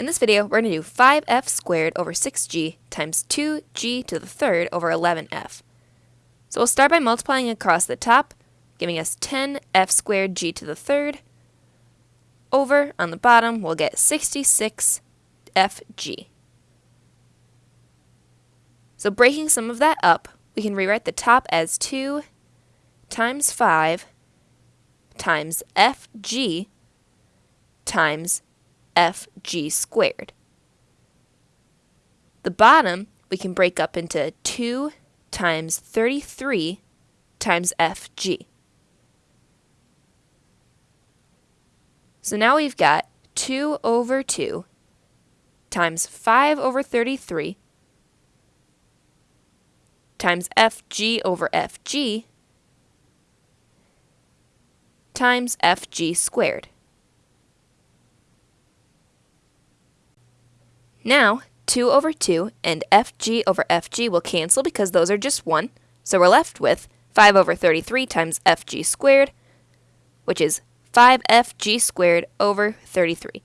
In this video, we're going to do 5f squared over 6g times 2g to the third over 11f. So we'll start by multiplying across the top, giving us 10f squared g to the third. Over, on the bottom, we'll get 66fg. So breaking some of that up, we can rewrite the top as 2 times 5 times fg times fg squared. The bottom we can break up into 2 times 33 times fg. So now we've got 2 over 2 times 5 over 33 times fg over fg times fg squared. Now, 2 over 2 and fg over fg will cancel because those are just 1, so we're left with 5 over 33 times fg squared, which is 5fg squared over 33.